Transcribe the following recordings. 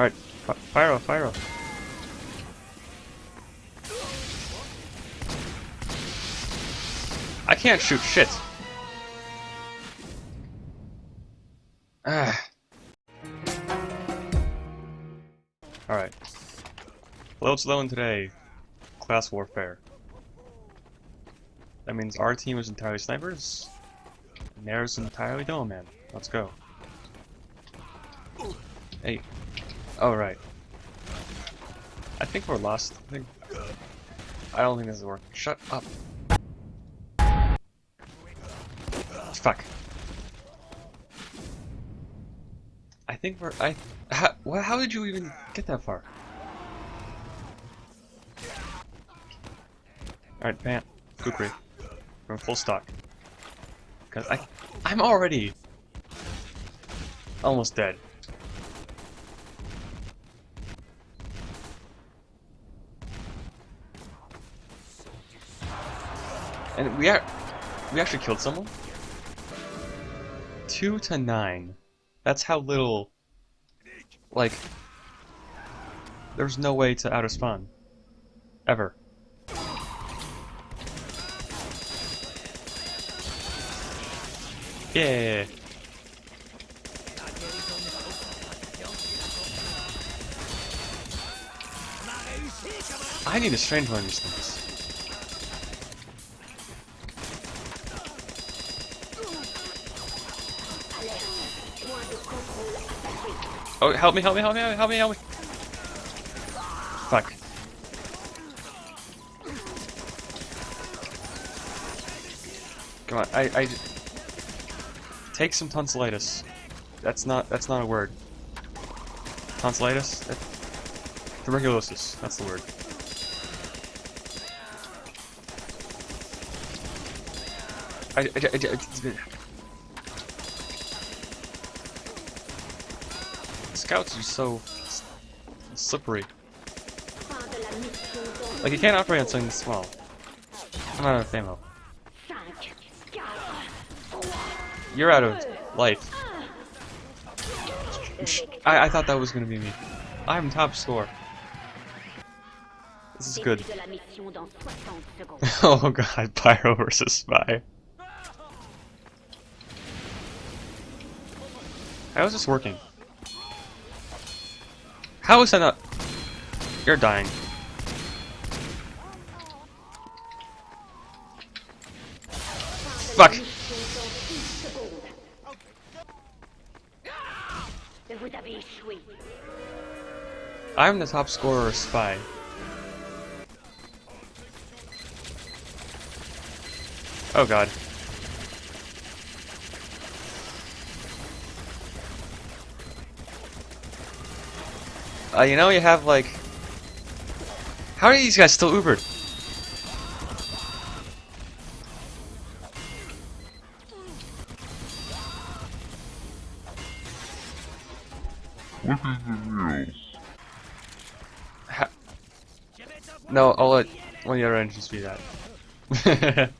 Alright, fire off, fire Pyro. I can't shoot shit. Ah. Alright. Loads low in today. Class warfare. That means our team is entirely snipers, and theirs entirely Demoman. Let's go. Hey. Oh, right. I think we're lost. I think. Uh, I don't think this is working. Shut up. Fuck. I think we're. I. How, how did you even get that far? Alright, Pant. Kukri. We're full stock. Cause I. I'm already. Almost dead. And we are. We actually killed someone? 2 to 9. That's how little... Like... There's no way to out-of-spawn. Ever. Yeah. I need a strange one of these things. Oh, help me, help me, help me, help me, help me. Fuck. Come on, I, I... Take some tonsillitis. That's not, that's not a word. Tonsillitis? That, tuberculosis, that's the word. I, I, I, I, Scouts are so slippery. Like you can't operate on something small. I'm out of ammo. You're out of life. I, I thought that was gonna be me. I'm top score. This is good. oh god, Pyro versus Spy. How is this working? How is that not... You're dying. Fuck! I'm the top scorer spy. Oh god. Uh, you know, you have like... How are these guys still Ubered? no, I'll let one of the other engines be that.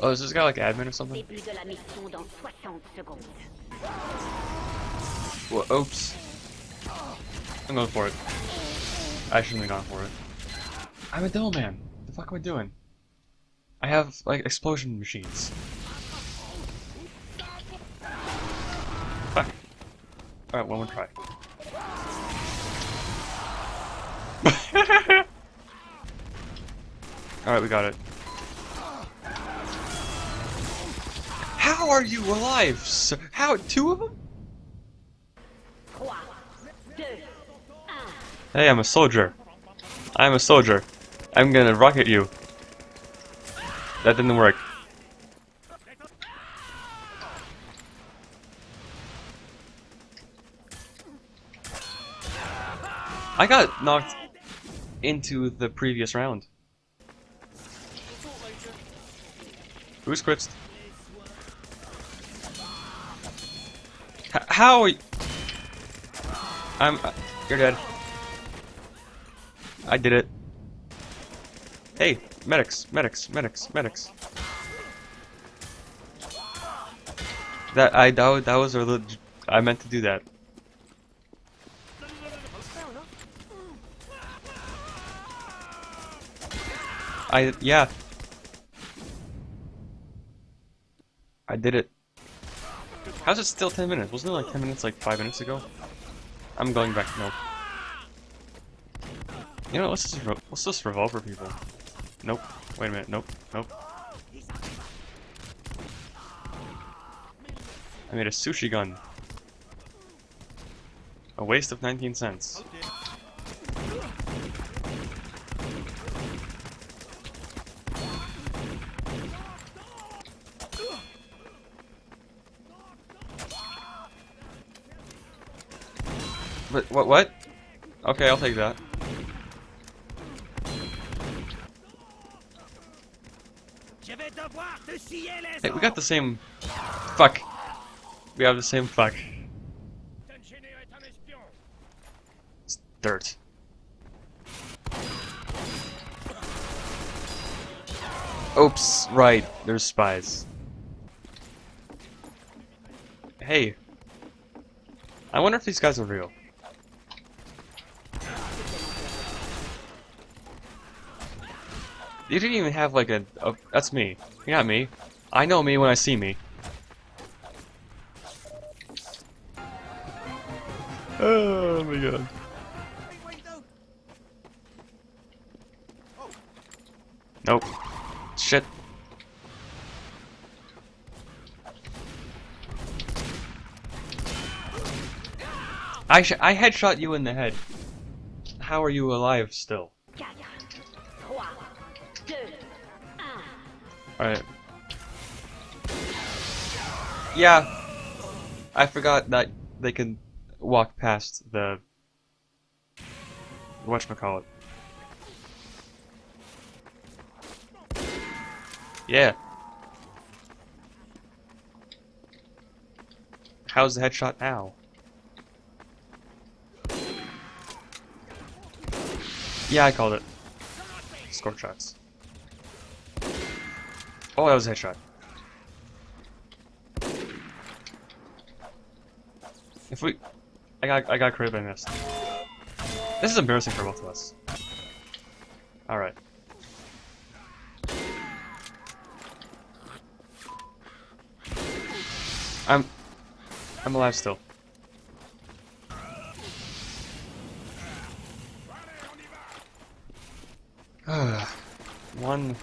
oh, is this guy like admin or something? Well, oops. I'm going for it. I shouldn't have gone for it. I'm a devil man. What the fuck am I doing? I have, like, explosion machines. Fuck. Alright, one more try. Alright, we got it. How are you alive, sir? How? Two of them? Hey, I'm a soldier. I'm a soldier. I'm gonna rocket you. That didn't work. I got knocked into the previous round. Who's quits? How are you? I'm. Uh, you're dead. I did it. Hey, medics, medics, medics, medics. That I that, that was a little. I meant to do that. I yeah. I did it. How's it still 10 minutes? Wasn't it like 10 minutes like 5 minutes ago? I'm going back, no. You know, this, re- what's this revolver people? Nope. Wait a minute. Nope. Nope. I made a sushi gun. A waste of 19 cents. But what? What? Okay, I'll take that. Hey, we got the same. Fuck. We have the same fuck. Dungenais est un espion. It's dirt. Oops, right, there's spies. Hey. I wonder if these guys are real. You didn't even have like a, a that's me. You're not me. I know me when I see me. Oh my god. Nope. Shit. I sh I headshot you in the head. How are you alive still? Alright. Yeah. I forgot that they can walk past the whatchamacallit. Yeah. How's the headshot now? Yeah, I called it. Score shots. Oh, that was a headshot. If we, I got, I got crit, I missed. This is embarrassing for both of us. All right. I'm, I'm alive still. One.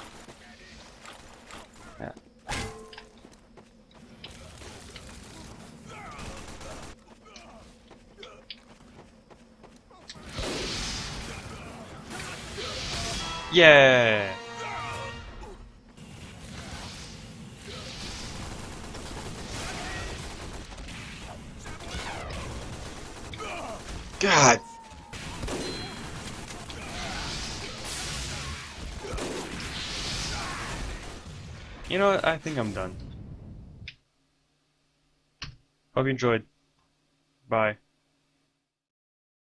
Yeah. God. You know what? I think I'm done. Hope you enjoyed. Bye.